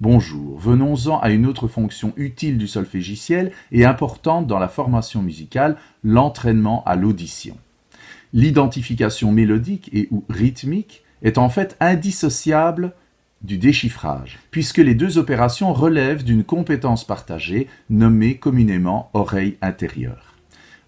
Bonjour, venons-en à une autre fonction utile du solfégiciel et importante dans la formation musicale, l'entraînement à l'audition. L'identification mélodique et ou rythmique est en fait indissociable du déchiffrage, puisque les deux opérations relèvent d'une compétence partagée nommée communément oreille intérieure.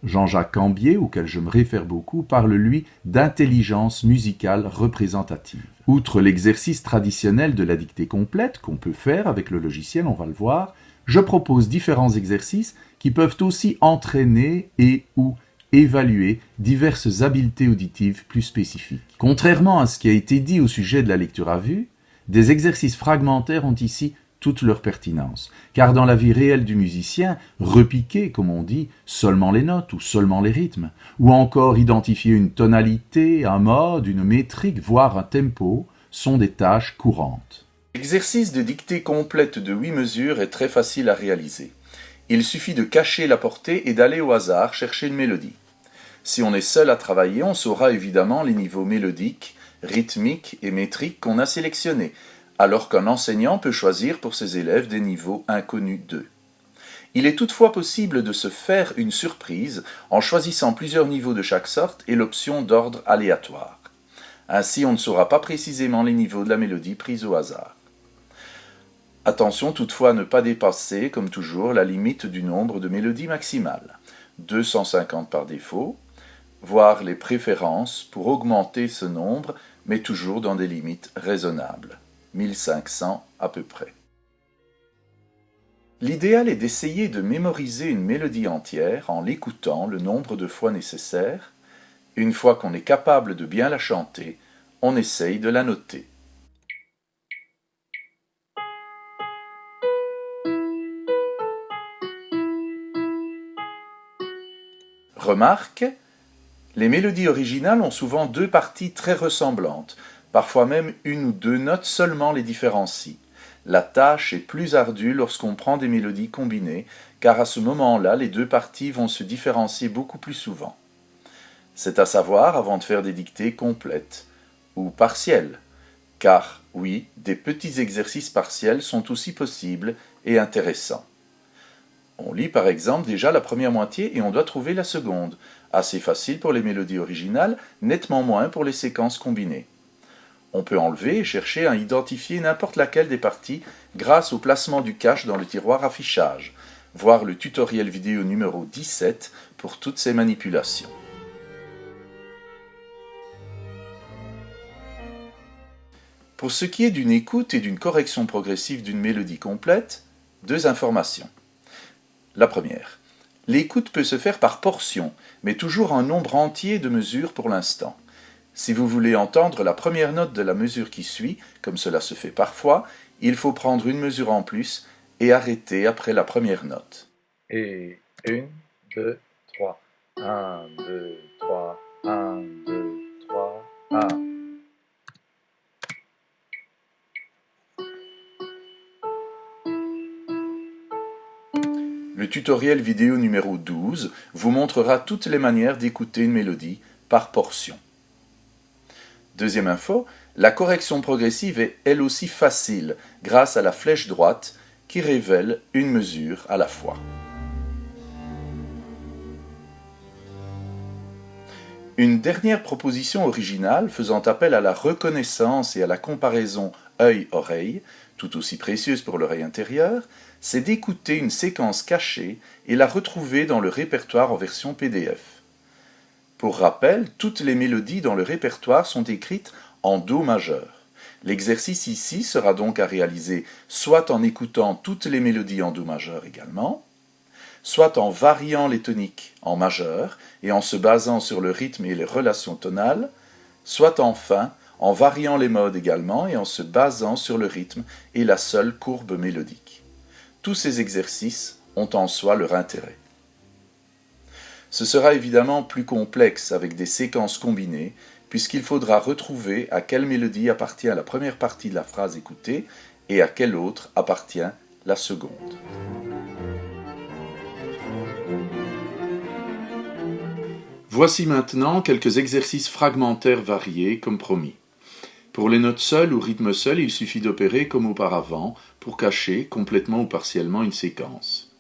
Jean-Jacques Cambier, auquel je me réfère beaucoup, parle lui d'intelligence musicale représentative. Outre l'exercice traditionnel de la dictée complète qu'on peut faire avec le logiciel, on va le voir, je propose différents exercices qui peuvent aussi entraîner et ou évaluer diverses habiletés auditives plus spécifiques. Contrairement à ce qui a été dit au sujet de la lecture à vue, des exercices fragmentaires ont ici toute leur pertinence, car dans la vie réelle du musicien, repiquer, comme on dit, seulement les notes ou seulement les rythmes, ou encore identifier une tonalité, un mode, une métrique, voire un tempo, sont des tâches courantes. L'exercice de dictée complète de huit mesures est très facile à réaliser. Il suffit de cacher la portée et d'aller au hasard chercher une mélodie. Si on est seul à travailler, on saura évidemment les niveaux mélodiques, rythmiques et métriques qu'on a sélectionnés, alors qu'un enseignant peut choisir pour ses élèves des niveaux inconnus d'eux. Il est toutefois possible de se faire une surprise en choisissant plusieurs niveaux de chaque sorte et l'option d'ordre aléatoire. Ainsi, on ne saura pas précisément les niveaux de la mélodie prise au hasard. Attention toutefois à ne pas dépasser, comme toujours, la limite du nombre de mélodies maximales. 250 par défaut, voire les préférences pour augmenter ce nombre, mais toujours dans des limites raisonnables. 1500 à peu près. L'idéal est d'essayer de mémoriser une mélodie entière en l'écoutant le nombre de fois nécessaire. Une fois qu'on est capable de bien la chanter, on essaye de la noter. Remarque, les mélodies originales ont souvent deux parties très ressemblantes, Parfois même une ou deux notes seulement les différencient. La tâche est plus ardue lorsqu'on prend des mélodies combinées, car à ce moment-là, les deux parties vont se différencier beaucoup plus souvent. C'est à savoir avant de faire des dictées complètes ou partielles, car oui, des petits exercices partiels sont aussi possibles et intéressants. On lit par exemple déjà la première moitié et on doit trouver la seconde, assez facile pour les mélodies originales, nettement moins pour les séquences combinées. On peut enlever et chercher à identifier n'importe laquelle des parties grâce au placement du cache dans le tiroir affichage. Voir le tutoriel vidéo numéro 17 pour toutes ces manipulations. Pour ce qui est d'une écoute et d'une correction progressive d'une mélodie complète, deux informations. La première, l'écoute peut se faire par portion, mais toujours un nombre entier de mesures pour l'instant. Si vous voulez entendre la première note de la mesure qui suit, comme cela se fait parfois, il faut prendre une mesure en plus et arrêter après la première note. Et une, deux, trois. Un, deux, trois. Un, deux, trois. Un. Le tutoriel vidéo numéro 12 vous montrera toutes les manières d'écouter une mélodie par portion. Deuxième info, la correction progressive est elle aussi facile grâce à la flèche droite qui révèle une mesure à la fois. Une dernière proposition originale faisant appel à la reconnaissance et à la comparaison œil-oreille, tout aussi précieuse pour l'oreille intérieure, c'est d'écouter une séquence cachée et la retrouver dans le répertoire en version PDF. Pour rappel, toutes les mélodies dans le répertoire sont écrites en Do majeur. L'exercice ici sera donc à réaliser soit en écoutant toutes les mélodies en Do majeur également, soit en variant les toniques en majeur et en se basant sur le rythme et les relations tonales, soit enfin en variant les modes également et en se basant sur le rythme et la seule courbe mélodique. Tous ces exercices ont en soi leur intérêt. Ce sera évidemment plus complexe avec des séquences combinées, puisqu'il faudra retrouver à quelle mélodie appartient la première partie de la phrase écoutée et à quelle autre appartient la seconde. Voici maintenant quelques exercices fragmentaires variés comme promis. Pour les notes seules ou rythmes seuls, il suffit d'opérer comme auparavant pour cacher complètement ou partiellement une séquence.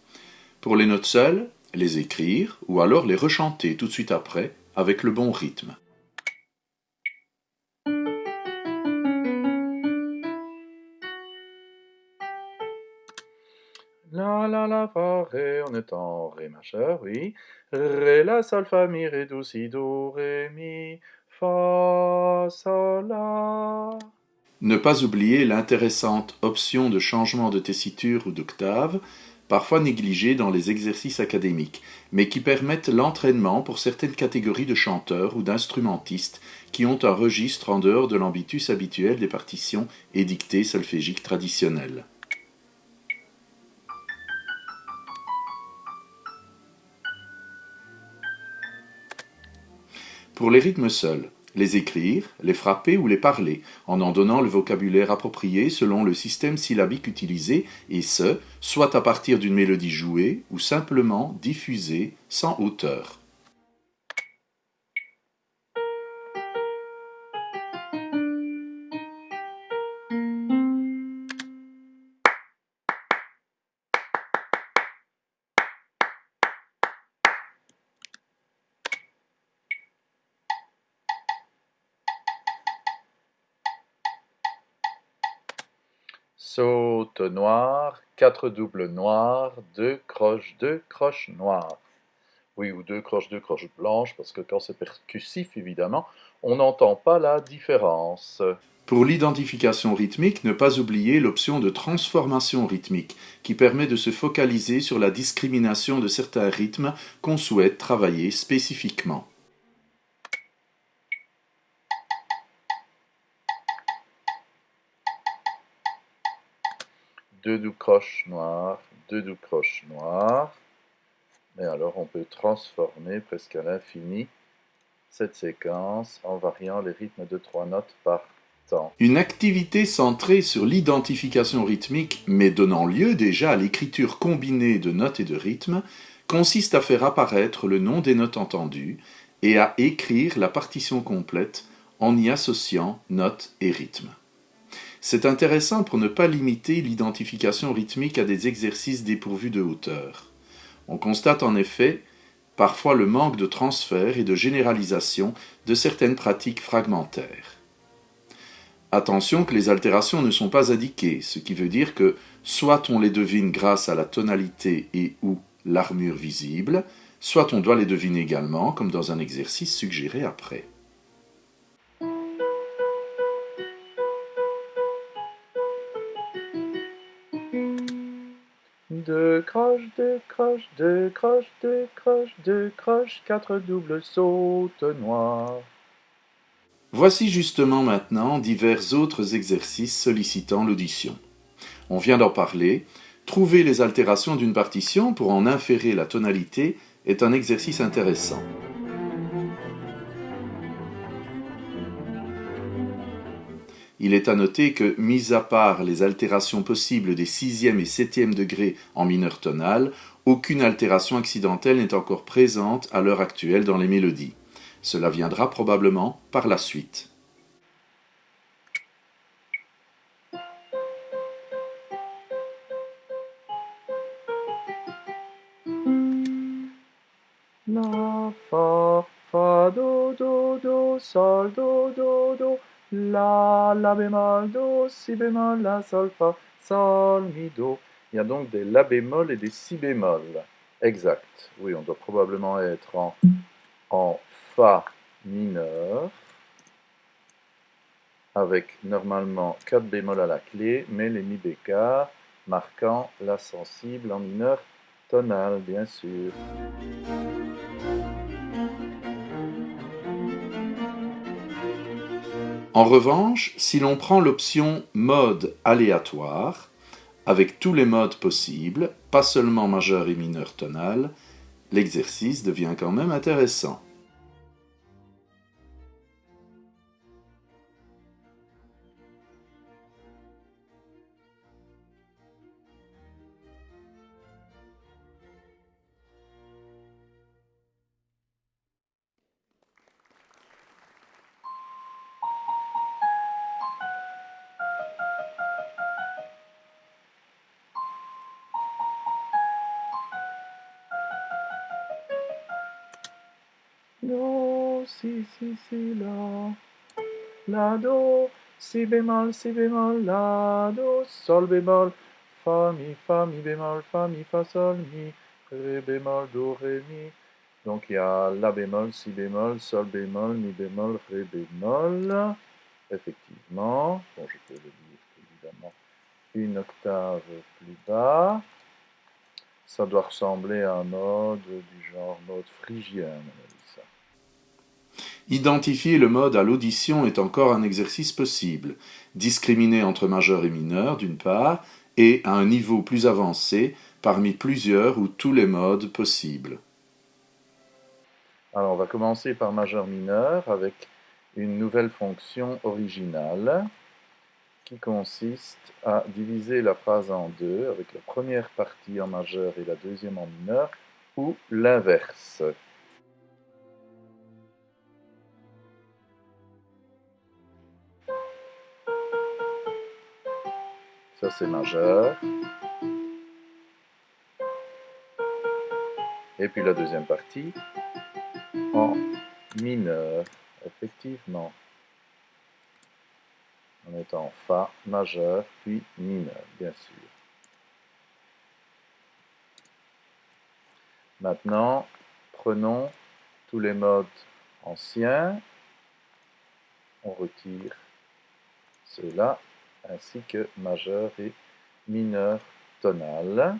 Pour les notes seules, les écrire ou alors les rechanter tout de suite après avec le bon rythme. La la la fa ré, on est en ré majeur, oui. Ré la sol fa mi ré do si do ré mi fa sol la. Ne pas oublier l'intéressante option de changement de tessiture ou d'octave, parfois négligée dans les exercices académiques, mais qui permettent l'entraînement pour certaines catégories de chanteurs ou d'instrumentistes qui ont un registre en dehors de l'ambitus habituel des partitions édictées solfégiques traditionnelles. Pour les rythmes seuls, les écrire, les frapper ou les parler, en en donnant le vocabulaire approprié selon le système syllabique utilisé, et ce, soit à partir d'une mélodie jouée ou simplement diffusée sans hauteur. Saute noir, quatre doubles noirs, deux croches, deux croches noires. Oui, ou deux croches, deux croches blanches, parce que quand c'est percussif, évidemment, on n'entend pas la différence. Pour l'identification rythmique, ne pas oublier l'option de transformation rythmique, qui permet de se focaliser sur la discrimination de certains rythmes qu'on souhaite travailler spécifiquement. Deux doux croches noires, deux doux croches noires. Et alors on peut transformer presque à l'infini cette séquence en variant les rythmes de trois notes par temps. Une activité centrée sur l'identification rythmique, mais donnant lieu déjà à l'écriture combinée de notes et de rythmes, consiste à faire apparaître le nom des notes entendues et à écrire la partition complète en y associant notes et rythmes. C'est intéressant pour ne pas limiter l'identification rythmique à des exercices dépourvus de hauteur. On constate en effet parfois le manque de transfert et de généralisation de certaines pratiques fragmentaires. Attention que les altérations ne sont pas indiquées, ce qui veut dire que soit on les devine grâce à la tonalité et ou l'armure visible, soit on doit les deviner également, comme dans un exercice suggéré après. Croches, croches, croches, croches, doubles. Voici justement maintenant divers autres exercices sollicitant l'audition. On vient d'en parler. Trouver les altérations d'une partition pour en inférer la tonalité est un exercice intéressant. Il est à noter que, mis à part les altérations possibles des sixième et septième degrés en mineur tonal, aucune altération accidentelle n'est encore présente à l'heure actuelle dans les mélodies. Cela viendra probablement par la suite. La, La bémol, Do, Si bémol, La, Sol, Fa, Sol, Mi, Do. Il y a donc des La bémol et des Si bémol. Exact. Oui, on doit probablement être en, Fa mineur, avec normalement 4 bémols à la clé, mais les Mi bécard marquant La sensible en mineur tonal, bien sûr. En revanche, si l'on prend l'option mode aléatoire, avec tous les modes possibles, pas seulement majeur et mineur tonal, l'exercice devient quand même intéressant. Do, si, si, si, la. La, do, si bémol, si bémol, la, do, sol bémol, fa, mi, fa, mi bémol, fa, mi, fa, sol, mi, ré bémol, do, ré, mi. Donc il y a la bémol, si bémol, sol bémol, mi bémol, ré bémol. Effectivement, bon, je peux le dire évidemment une octave plus bas. Ça doit ressembler à un mode du genre mode phrygien. Identifier le mode à l'audition est encore un exercice possible. Discriminer entre majeur et mineur, d'une part, et à un niveau plus avancé, parmi plusieurs ou tous les modes possibles. Alors, on va commencer par majeur-mineur avec une nouvelle fonction originale qui consiste à diviser la phrase en deux, avec la première partie en majeur et la deuxième en mineur, ou l'inverse. Ça c'est majeur. Et puis la deuxième partie en mineur, effectivement en étant Fa majeur, puis mineur, bien sûr. Maintenant, prenons tous les modes anciens, on retire cela, ainsi que majeur et mineur tonal.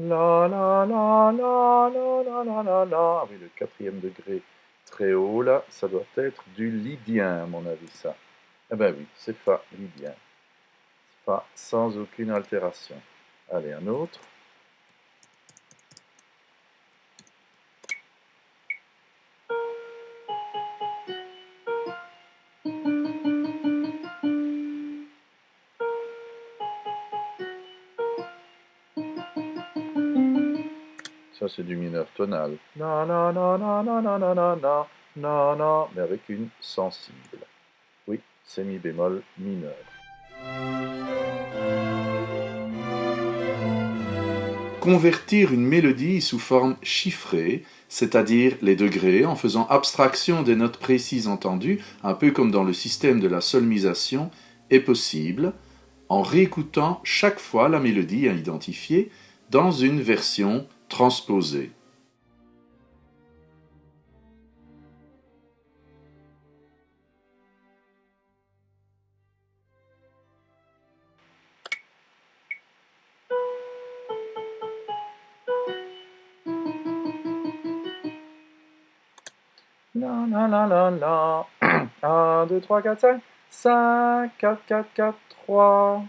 La la la la la la la la la. Oui, le quatrième degré très haut là, ça doit être du lydien à mon avis ça. Eh ben oui, c'est Fa lydien. Fa sans aucune altération. Allez, un autre. Ça, c'est du mineur tonal. Na, na, na, na, na, na, na, na, na, na, na, mais avec une sensible. Oui, c'est mi bémol mineur. Convertir une mélodie sous forme chiffrée, c'est-à-dire les degrés, en faisant abstraction des notes précises entendues, un peu comme dans le système de la solmisation, est possible en réécoutant chaque fois la mélodie à identifier dans une version transposée. La la la la la. 1, 2, 3, 4, 5. 5, 4, 4, 4, 3.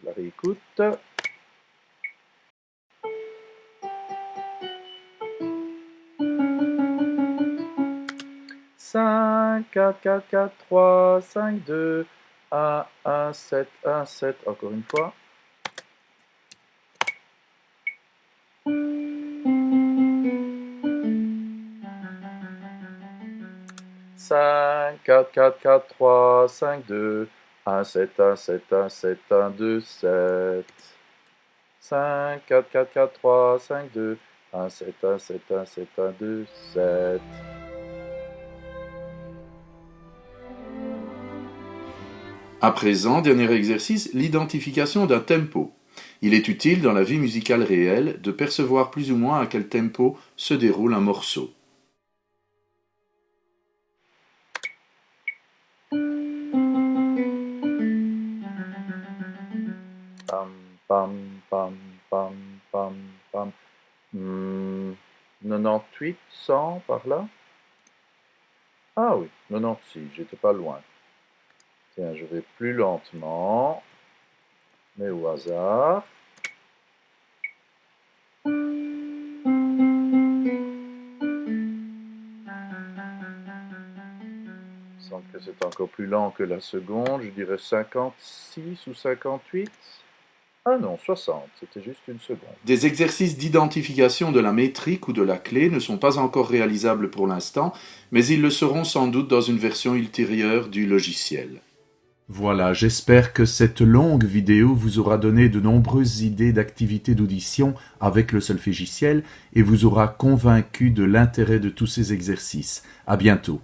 Je la réécoute. 5, 4, 4, 4, 3, 5, 2, 1, 1, 7, 1, 7, encore une fois. Cinq, quatre, quatre, quatre, trois, cinq, deux, un, sept, un, sept, un, sept, un, deux, sept. Cinq, quatre, quatre, quatre, trois, cinq, deux, un, sept, un, sept, un, sept, un, deux, sept. À présent, dernier exercice, l'identification d'un tempo. Il est utile dans la vie musicale réelle de percevoir plus ou moins à quel tempo se déroule un morceau. Pam, pam, pam, pam, pam, pam. Hmm, 98, 100 par là? Ah oui, 96, j'étais pas loin. Tiens, je vais plus lentement, mais au hasard. Que c'est encore plus lent que la seconde, je dirais 56 ou 58. Ah non, 60, c'était juste une seconde. Des exercices d'identification de la métrique ou de la clé ne sont pas encore réalisables pour l'instant, mais ils le seront sans doute dans une version ultérieure du logiciel. Voilà, j'espère que cette longue vidéo vous aura donné de nombreuses idées d'activités d'audition avec le solfégiciel et vous aura convaincu de l'intérêt de tous ces exercices. À bientôt.